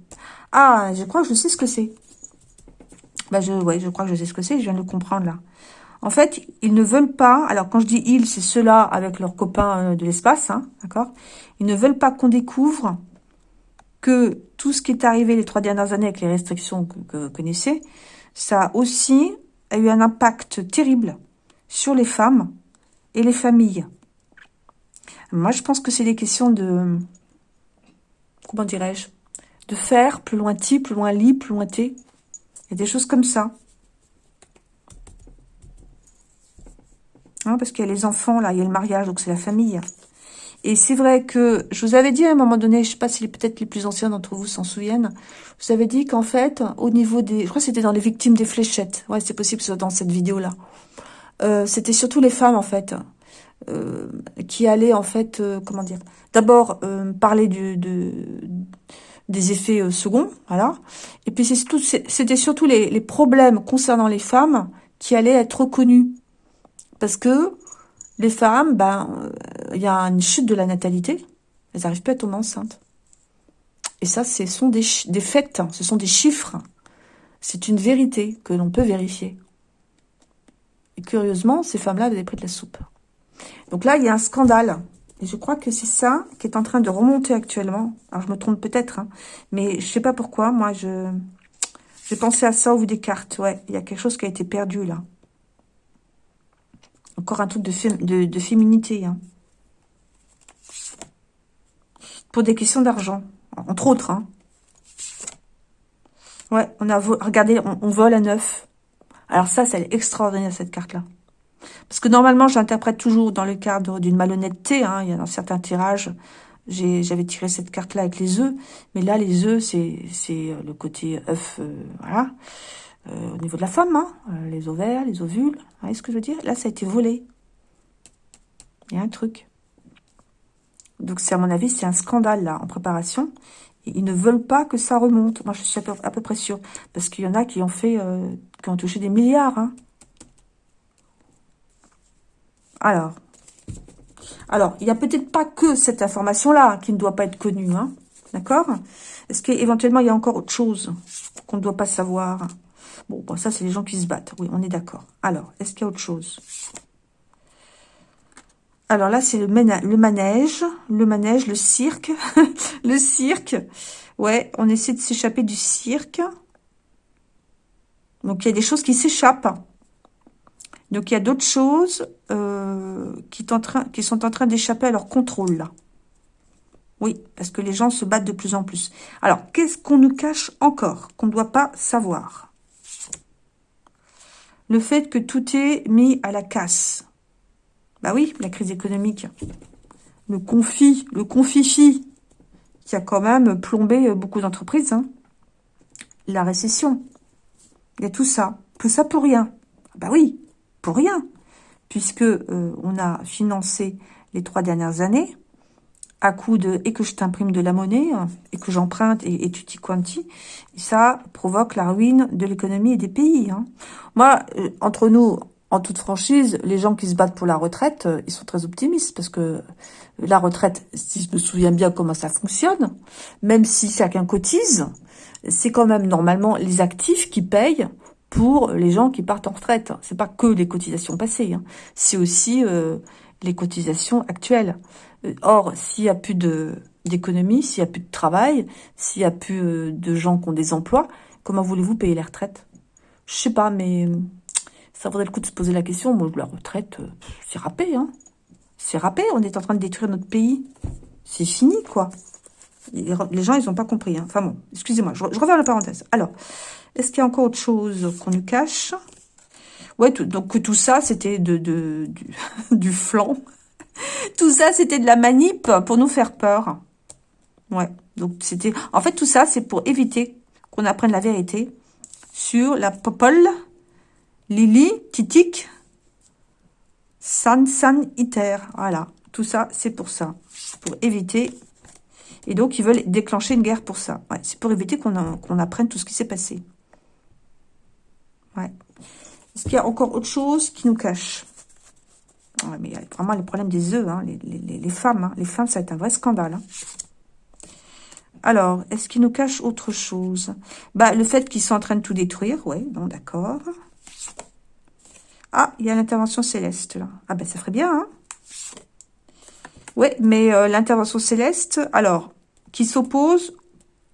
Ah, je crois que je sais ce que c'est. Bah je, ouais, je crois que je sais ce que c'est, je viens de le comprendre là. En fait, ils ne veulent pas, alors quand je dis ils, c'est ceux-là avec leurs copains euh, de l'espace, hein, d'accord? Ils ne veulent pas qu'on découvre que tout ce qui est arrivé les trois dernières années avec les restrictions que, vous connaissez, ça aussi a eu un impact terrible sur les femmes et les familles. Moi, je pense que c'est des questions de... Comment dirais-je? De faire, plus loin ti, plus loin li, plus loin t. Il y a des choses comme ça. Hein, parce qu'il y a les enfants, là, il y a le mariage, donc c'est la famille. Et c'est vrai que, je vous avais dit à un moment donné, je sais pas si peut-être les plus anciens d'entre vous s'en souviennent, je vous avais dit qu'en fait, au niveau des... Je crois que c'était dans les victimes des fléchettes. Ouais, c'est possible soit dans cette vidéo-là. Euh, c'était surtout les femmes, en fait, euh, qui allaient, en fait, euh, comment dire, d'abord parler de, des effets seconds, voilà. Et puis c'était surtout les, les problèmes concernant les femmes qui allaient être reconnus parce que les femmes, ben, il y a une chute de la natalité. Elles n'arrivent pas à tomber enceintes. Et ça, ce sont des, des faits, ce sont des chiffres. C'est une vérité que l'on peut vérifier. Et curieusement, ces femmes-là avaient pris de la soupe. Donc là, il y a un scandale. Et je crois que c'est ça qui est en train de remonter actuellement. Alors, je me trompe peut-être, hein, mais je sais pas pourquoi. Moi, je j'ai pensé à ça au vu des cartes. Ouais, il y a quelque chose qui a été perdu, là. Encore un truc de, féminité. Hein. Pour des questions d'argent, entre autres. Hein. Ouais, on a regardez, on, vole à neuf. Alors ça, c'est extraordinaire cette carte-là. Parce que normalement, j'interprète toujours dans le cadre d'une malhonnêteté. Hein, il y a dans certains tirages, j'avais tiré cette carte-là avec les œufs. Mais là, les œufs, c'est euh, le côté œuf, euh, voilà. Euh, au niveau de la femme, hein, les ovaires, les ovules. Vous voyez ce que je veux dire? Là, ça a été volé. Il y a un truc. Donc, c'est à mon avis, c'est un scandale, là, en préparation. ils ne veulent pas que ça remonte. Moi, je suis à peu, près sûre. Parce qu'il y en a qui ont fait, qui ont touché des milliards, hein. Alors, alors, il n'y a peut-être pas que cette information-là qui ne doit pas être connue, hein, d'accord? Est-ce qu'éventuellement, il y a encore autre chose qu'on ne doit pas savoir? Bon, ça, c'est les gens qui se battent. Oui, on est d'accord. Alors, est-ce qu'il y a autre chose? Alors là, c'est le, manège, le manège, le cirque, le cirque. Ouais, on essaie de s'échapper du cirque. Donc, il y a des choses qui s'échappent. Donc, il y a d'autres choses euh, qui, sont en train d'échapper à leur contrôle. Oui, parce que les gens se battent de plus en plus. Alors, qu'est-ce qu'on nous cache encore, qu'on ne doit pas savoir? Le fait que tout est mis à la casse. Bah oui, la crise économique. Le confit, le confifi, qui a quand même plombé beaucoup d'entreprises. Hein. La récession. Il y a tout ça. Que ça pour rien. Bah oui, pour rien, puisque euh, on a financé les trois dernières années à coup de et que je t'imprime de la monnaie et que j'emprunte et, et tutti quanti, ça provoque la ruine de l'économie et des pays. Hein. Moi, euh, entre nous, en toute franchise, les gens qui se battent pour la retraite, euh, ils sont très optimistes parce que la retraite, si je me souviens bien comment ça fonctionne, même si chacun cotise, c'est quand même normalement les actifs qui payent pour les gens qui partent en retraite. C'est pas que les cotisations passées, hein. c'est aussi euh, les cotisations actuelles. Euh, or, s'il y a plus d'économie, s'il y a plus de travail, s'il y a plus euh, de gens qui ont des emplois, comment voulez-vous payer les retraites? Je sais pas, mais ça vaudrait le coup de se poser la question. Moi, la retraite, c'est râpé, hein. C'est râpé, on est en train de détruire notre pays. C'est fini, quoi. Les gens, ils n'ont pas compris. Hein. Enfin bon, excusez-moi, je, je reviens à la parenthèse. Alors, est-ce qu'il y a encore autre chose qu'on nous cache? Ouais, donc que tout ça, c'était de, de, du, du flanc. tout ça, c'était de la manip pour nous faire peur. Ouais, donc c'était... En fait, tout ça, c'est pour éviter qu'on apprenne la vérité sur la popole, Lily, Titik, San San Iter. Voilà, tout ça, c'est pour ça. Pour éviter... Et donc, ils veulent déclencher une guerre pour ça. Ouais, c'est pour éviter qu'on apprenne tout ce qui s'est passé. Ouais. Est-ce qu'il y a encore autre chose qui nous cache? Ouais, mais il y a vraiment le problème des œufs, hein, les, femmes. Hein. Les femmes, ça va être un vrai scandale. Hein. Alors, est-ce qu'il nous cache autre chose? Bah, Le fait qu'ils sont en train de tout détruire, oui, bon, d'accord. Ah, il y a l'intervention céleste, là. Ah, ben, ça ferait bien, hein Oui, mais euh, l'intervention céleste, alors, qui s'oppose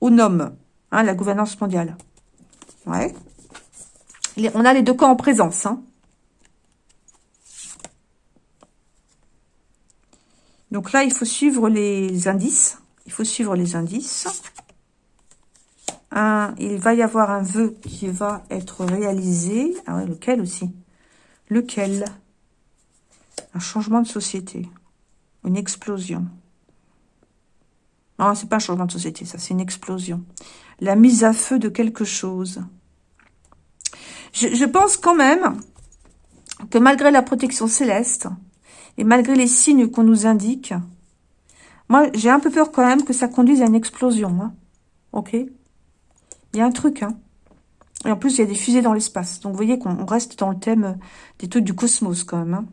au NOM, hein, la gouvernance mondiale. Ouais on a les deux camps en présence. Hein. Donc là, il faut suivre les indices. Il faut suivre les indices. il va y avoir un vœu qui va être réalisé. Ah lequel aussi? Lequel? Un changement de société. Une explosion. Non, c'est pas un changement de société, ça, c'est une explosion. La mise à feu de quelque chose. Je, pense quand même que malgré la protection céleste et malgré les signes qu'on nous indique, moi, j'ai un peu peur quand même que ça conduise à une explosion. Hein. Ok? Il y a un truc. Hein. Et en plus, il y a des fusées dans l'espace. Donc, vous voyez qu'on reste dans le thème des trucs du cosmos quand même. Hein.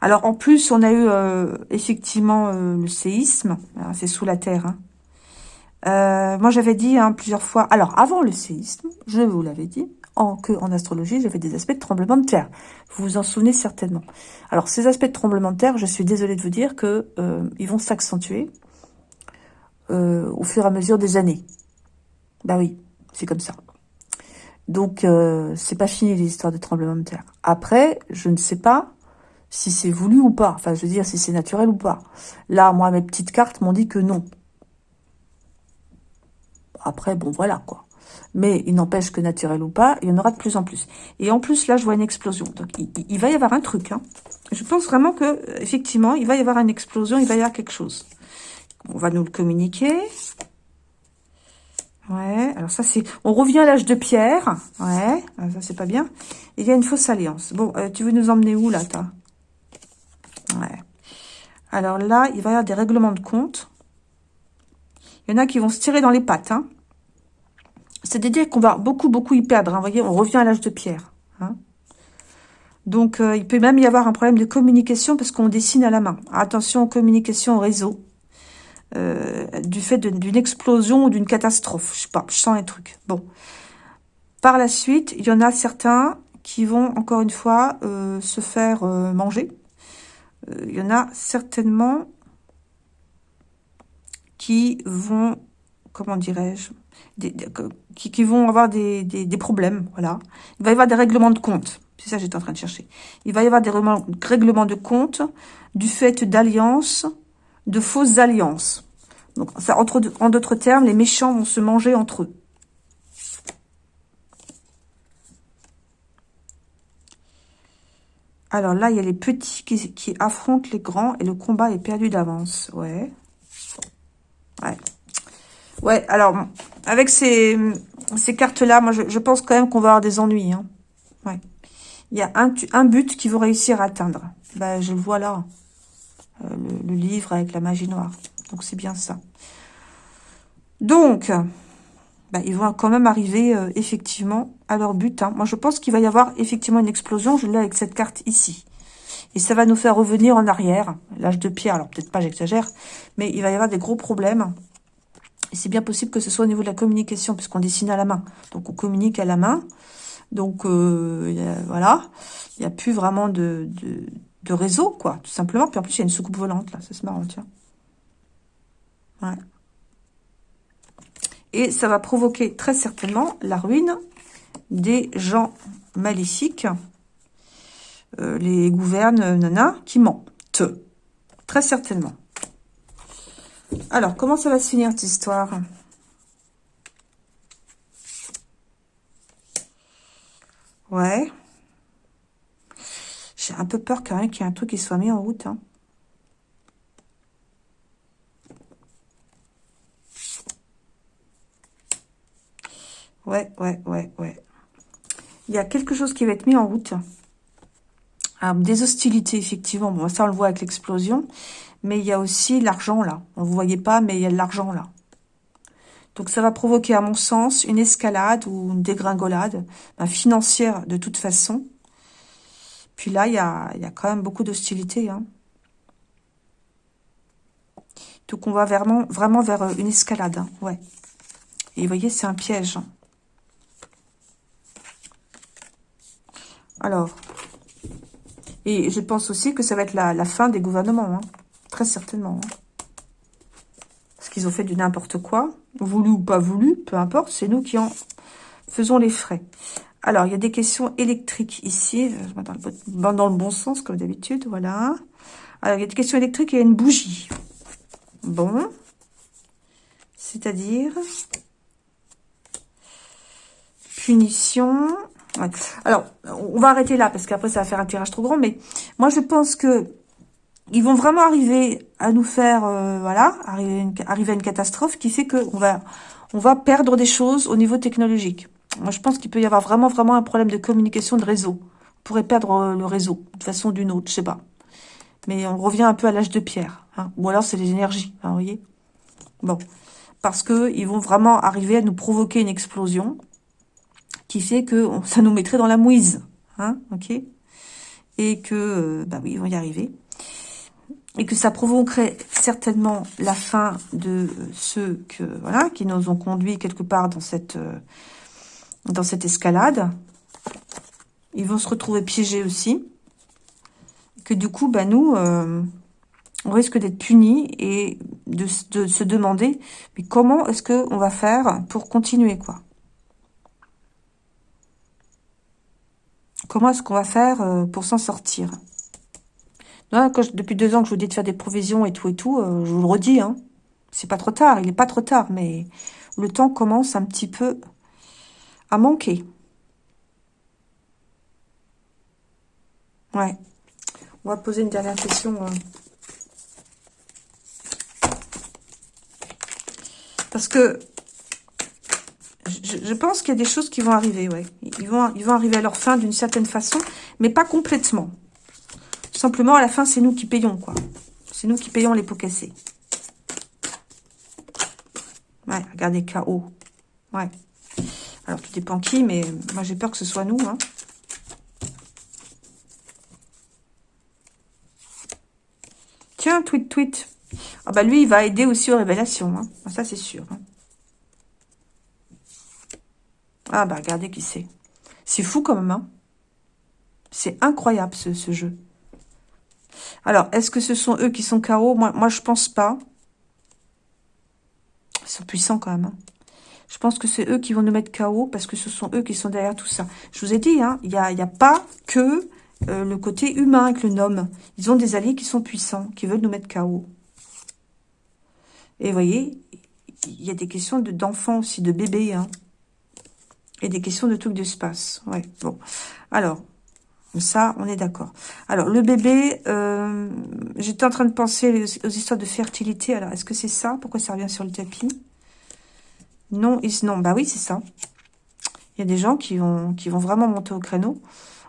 Alors, en plus, on a eu euh, effectivement euh, le séisme. C'est sous la Terre. Hein. Euh, moi, j'avais dit hein, plusieurs fois... Alors, avant le séisme, je vous l'avais dit, en, que en astrologie, j'avais des aspects de tremblement de terre. Vous vous en souvenez certainement. Alors, ces aspects de tremblement de terre, je suis désolée de vous dire que euh, ils vont s'accentuer euh, au fur et à mesure des années. Bah oui, c'est comme ça. Donc, c'est pas fini les histoires de tremblement de terre. Après, je ne sais pas si c'est voulu ou pas. Enfin, je veux dire, si c'est naturel ou pas. Là, moi, mes petites cartes m'ont dit que non. Après, bon, voilà, quoi. Mais il n'empêche que naturel ou pas, il y en aura de plus en plus. Et en plus, là, je vois une explosion. Donc, il, va y avoir un truc. Hein. Je pense vraiment que, effectivement, il va y avoir une explosion, il va y avoir quelque chose. On va nous le communiquer. Ouais, alors ça c'est... On revient à l'âge de pierre. Ouais, ah, ça c'est pas bien. Il y a une fausse alliance. Bon, euh, tu veux nous emmener où là, toi? Ouais. Alors là, il va y avoir des règlements de compte. Il y en a qui vont se tirer dans les pattes. Hein. C'est-à-dire qu'on va beaucoup, beaucoup y perdre. Hein. Vous voyez, on revient à l'âge de pierre. Hein. Donc, euh, il peut même y avoir un problème de communication parce qu'on dessine à la main. Attention, communication au réseau. Euh, du fait d'une explosion ou d'une catastrophe. Je sais pas, je sens un truc. Bon. Par la suite, il y en a certains qui vont, encore une fois, euh, se faire manger. il y en a certainement qui vont, comment dirais-je, qui, vont avoir des, des, problèmes, voilà. Il va y avoir des règlements de compte, c'est ça que j'étais en train de chercher. Il va y avoir des règlements de compte du fait d'alliances, de fausses alliances. Donc, ça, entre, en d'autres termes, les méchants vont se manger entre eux. Alors là, il y a les petits qui, qui affrontent les grands et le combat est perdu d'avance. Ouais. Ouais. Ouais, alors, avec ces, cartes-là, moi, je, pense quand même qu'on va avoir des ennuis. Hein. Il y a un, but qu'il vont réussir à atteindre. Ben, je le vois là. Euh, le, livre avec la magie noire. Donc, c'est bien ça. Donc, ben, ils vont quand même arriver, euh, effectivement, à leur but. Hein. Moi, je pense qu'il va y avoir, effectivement, une explosion. Je l'ai avec cette carte ici. Et ça va nous faire revenir en arrière. L'âge de pierre, alors peut-être pas, j'exagère. Mais il va y avoir des gros problèmes c'est bien possible que ce soit au niveau de la communication, puisqu'on dessine à la main. Donc, on communique à la main. Donc, euh, voilà. Il n'y a plus vraiment de, réseau, quoi, tout simplement. Puis en plus, il y a une soucoupe volante, là. C'est marrant, tiens. Ouais. Et ça va provoquer très certainement la ruine des gens maléfiques, euh, les gouvernes nana, qui mentent. Très certainement. Alors, comment ça va se finir, cette histoire? Ouais. J'ai un peu peur quand même qu'il y ait un truc qui soit mis en route. Hein. Ouais, ouais, ouais, ouais. Il y a quelque chose qui va être mis en route. Des hostilités, effectivement. Bon, ça, on le voit avec l'explosion mais il y a aussi l'argent là. On ne voyait pas, mais il y a de l'argent là. Donc ça va provoquer, à mon sens, une escalade ou une dégringolade ben, financière de toute façon. Puis là, il y a, y a quand même beaucoup d'hostilité. Hein. Donc on va vraiment, vraiment vers euh, une escalade. Hein. Ouais. Et vous voyez, c'est un piège. Hein. Alors, et je pense aussi que ça va être la, fin des gouvernements. Très certainement. Hein. Parce qu'ils ont fait du n'importe quoi. Voulu ou pas voulu, peu importe. C'est nous qui en faisons les frais. Alors, il y a des questions électriques ici. Je dans le, dans le bon sens, comme d'habitude. Voilà. Alors, il y a des questions électriques et il y a une bougie. Bon. C'est-à-dire... Punition. Alors, on va arrêter là, parce qu'après, ça va faire un tirage trop grand. Mais moi, je pense que ils vont vraiment arriver à nous faire, euh, voilà, arriver, à une catastrophe qui fait qu'on va, on va perdre des choses au niveau technologique. Moi, je pense qu'il peut y avoir vraiment, vraiment un problème de communication de réseau. On pourrait perdre euh, le réseau, de façon d'une autre, je sais pas. Mais on revient un peu à l'âge de pierre. Hein. Ou alors, c'est les énergies, hein, vous voyez Bon. Parce que ils vont vraiment arriver à nous provoquer une explosion qui fait que ça nous mettrait dans la mouise. Hein, ok Et que, euh, bah oui, ils vont y arriver et que ça provoquerait certainement la fin de ceux que voilà qui nous ont conduits quelque part dans cette euh, dans cette escalade. Ils vont se retrouver piégés aussi. Que du coup, bah nous, euh, on risque d'être punis et de, de, se demander mais comment est-ce que on va faire pour continuer quoi? Comment est-ce qu'on va faire euh, pour s'en sortir? Depuis deux ans que je vous dis de faire des provisions et tout et tout, euh, je vous le redis, hein, c'est pas trop tard, il est pas trop tard, mais le temps commence un petit peu à manquer. Ouais. On va poser une dernière question. Euh. Parce que je, pense qu'il y a des choses qui vont arriver, ouais. Ils vont, ils vont arriver à leur fin d'une certaine façon, mais pas complètement. Simplement, à la fin, c'est nous qui payons, quoi. C'est nous qui payons les pots cassés. Ouais, regardez, KO. Ouais. Alors, tout dépend qui, mais moi, j'ai peur que ce soit nous, hein. Tiens, tweet, tweet. Ah bah lui, il va aider aussi aux révélations. Hein. Ah, ça, c'est sûr. Hein. Ah bah regardez qui c'est. C'est fou quand même. C'est incroyable ce, jeu. Alors, est-ce que ce sont eux qui sont KO moi, moi, je pense pas. Ils sont puissants quand même. Hein. Je pense que c'est eux qui vont nous mettre KO parce que ce sont eux qui sont derrière tout ça. Je vous ai dit, hein, il n'y a pas que euh, le côté humain avec le nom. Ils ont des alliés qui sont puissants, qui veulent nous mettre KO. Et vous voyez, il y a des questions d'enfants aussi, de bébés. Hein. Et des questions de trucs d'espace. Ouais, bon. Alors, ça, on est d'accord. Alors, le bébé, euh, j'étais en train de penser aux histoires de fertilité. Alors, est-ce que c'est ça? Pourquoi ça revient sur le tapis? Non, bah oui, c'est ça. Il y a des gens qui vont, vraiment monter au créneau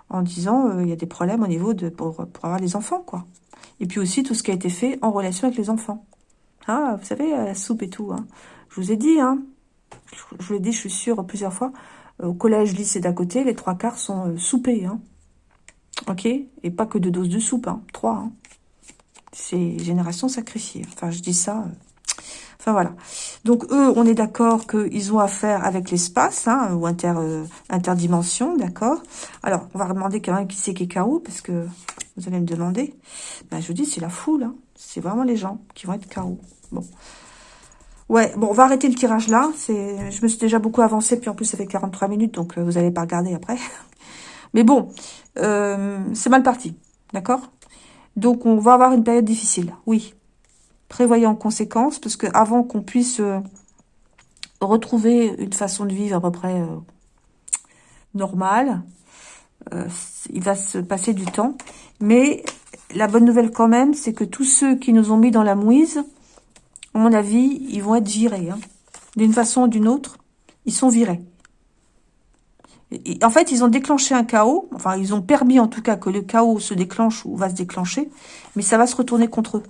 en disant euh, il y a des problèmes au niveau de pour, pour avoir des enfants, quoi. Et puis aussi tout ce qui a été fait en relation avec les enfants. Ah, vous savez, la soupe et tout. Hein. Je vous ai dit, hein, je vous l'ai dit, je suis sûre plusieurs fois, au collège, lycée d'à côté, les trois quarts sont euh, soupés. Hein. Ok Et pas que deux doses de soupe, hein. trois. Hein. C'est génération sacrifiée. Enfin, je dis ça... Euh, enfin, voilà. Donc, eux, on est d'accord qu'ils ont affaire avec l'espace, hein, ou inter, euh, interdimension, d'accord Alors, on va demander quand même qui c'est qui est KO, parce que vous allez me demander. Ben, je vous dis, c'est la foule. Hein. C'est vraiment les gens qui vont être KO. Bon. Ouais, bon, on va arrêter le tirage là. Je me suis déjà beaucoup avancé, puis en plus, ça fait 43 minutes, donc euh, vous n'allez pas regarder après. Mais bon, euh, c'est mal parti, d'accord? Donc, on va avoir une période difficile, oui. Prévoyez en conséquence, parce que avant qu'on puisse euh, retrouver une façon de vivre à peu près normale, il va se passer du temps. Mais la bonne nouvelle quand même, c'est que tous ceux qui nous ont mis dans la mouise à mon avis, ils vont être virés. Hein. D'une façon ou d'une autre, ils sont virés. En fait, ils ont déclenché un chaos. Enfin, ils ont permis en tout cas que le chaos se déclenche ou va se déclencher. Mais ça va se retourner contre eux.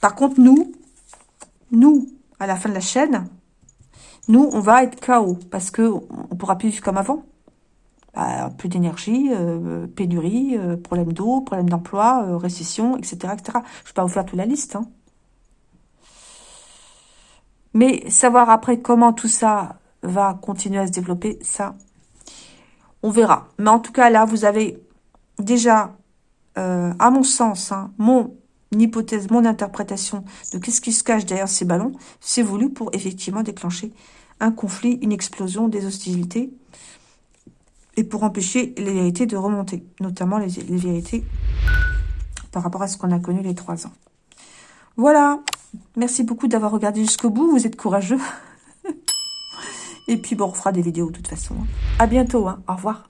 Par contre, nous, nous, à la fin de la chaîne, nous, on va être chaos. Parce que on pourra plus vivre comme avant. Bah, plus d'énergie, euh, pénurie, euh, problème d'eau, problème d'emploi, euh, récession, etc., etc. Je ne vais pas vous faire toute la liste. Hein. Mais savoir après comment tout ça va continuer à se développer, ça, on verra. Mais en tout cas, là, vous avez déjà, euh, à mon sens, hein, mon hypothèse, mon interprétation de qu'est-ce qui se cache derrière ces ballons, c'est voulu pour effectivement déclencher un conflit, une explosion des hostilités et pour empêcher les vérités de remonter, notamment les, les vérités par rapport à ce qu'on a connu les trois ans. Voilà, Merci beaucoup d'avoir regardé jusqu'au bout. Vous êtes courageux. Et puis, bon, on fera des vidéos de toute façon. À bientôt. Hein. Au revoir.